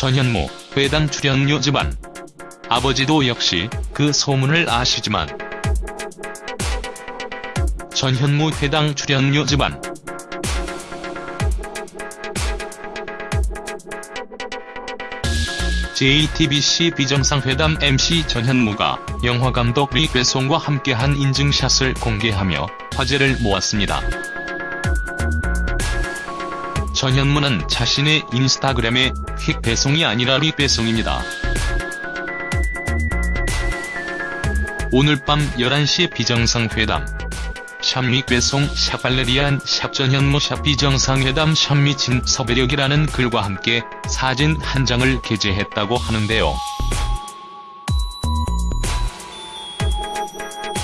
전현무, 회당 출연료 집안. 아버지도 역시 그 소문을 아시지만 전현무 회당 출연료 집안. JTBC 비정상회담 MC 전현무가 영화감독 리 괴송과 함께한 인증샷을 공개하며 화제를 모았습니다. 전현무는 자신의 인스타그램에 휙 배송이 아니라 리괴송입니다. 오늘 밤 11시 비정상회담 샵미 괴송 샵 발레리안 샵 전현무 샵 비정상회담 샵 미친 섭외력이라는 글과 함께 사진 한 장을 게재했다고 하는데요.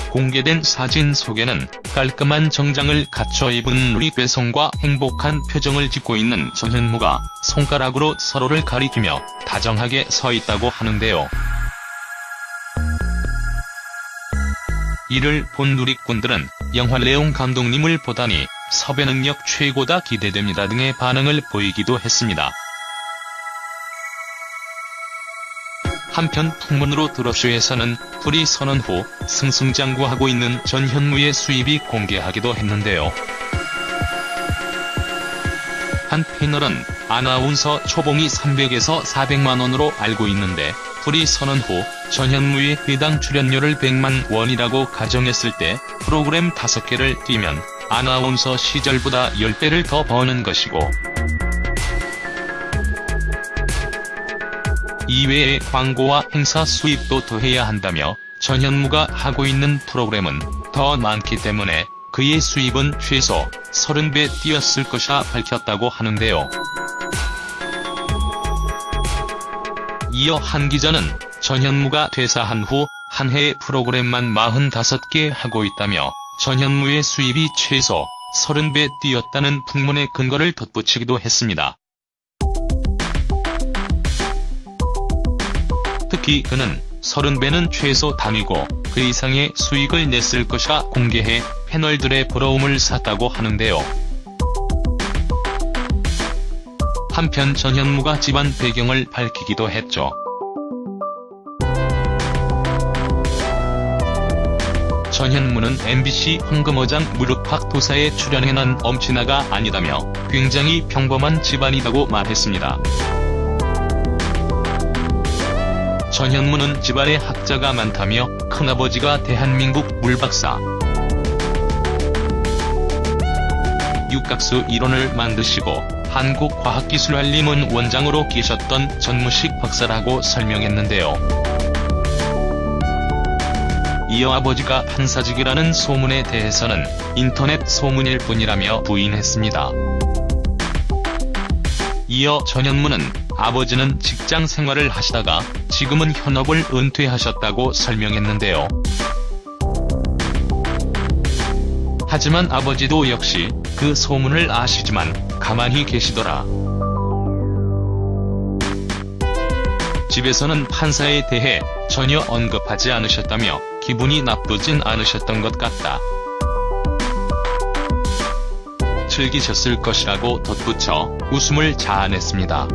공개된 사진 속에는 깔끔한 정장을 갖춰 입은 리괴송과 행복한 표정을 짓고 있는 전현무가 손가락으로 서로를 가리키며 다정하게 서 있다고 하는데요. 이를 본 누리꾼들은 영화 레옹 감독님을 보다니 섭외 능력 최고다 기대됩니다 등의 반응을 보이기도 했습니다. 한편 풍문으로 드러쇼에서는 불이 선언 후 승승장구하고 있는 전현무의 수입이 공개하기도 했는데요. 한 패널은 아나운서 초봉이 300에서 400만원으로 알고 있는데 불이 선언 후 전현무의 회당 출연료를 100만 원이라고 가정했을 때 프로그램 5개를 뛰면 아나운서 시절보다 10배를 더 버는 것이고 이외에 광고와 행사 수입도 더해야 한다며 전현무가 하고 있는 프로그램은 더 많기 때문에 그의 수입은 최소 30배 뛰었을 것이라 밝혔다고 하는데요. 이어 한 기자는 전현무가 퇴사한 후 한 해에 프로그램만 45개 하고 있다며 전현무의 수입이 최소 30배 뛰었다는 풍문의 근거를 덧붙이기도 했습니다. 특히 그는 30배는 최소 단위고 그 이상의 수익을 냈을 것이라 공개해 패널들의 부러움을 샀다고 하는데요. 한편 전현무가 집안 배경을 밝히기도 했죠. 전현무는 MBC 황금어장 무릎팍 도사에 출연해 난 엄친아가 아니다며 굉장히 평범한 집안이라고 말했습니다. 전현무는 집안에 학자가 많다며 큰아버지가 대한민국 물박사, 육각수 이론을 만드시고 한국과학기술한림원 원장으로 계셨던 전무식 박사라고 설명했는데요. 이어 아버지가 판사직이라는 소문에 대해서는 인터넷 소문일 뿐이라며 부인했습니다. 이어 전현무는 아버지는 직장 생활을 하시다가 지금은 현업을 은퇴하셨다고 설명했는데요. 하지만 아버지도 역시 그 소문을 아시지만 가만히 계시더라. 집에서는 판사에 대해 전혀 언급하지 않으셨다며 기분이 나쁘진 않으셨던 것 같다. 즐기셨을 것이라고 덧붙여 웃음을 자아냈습니다.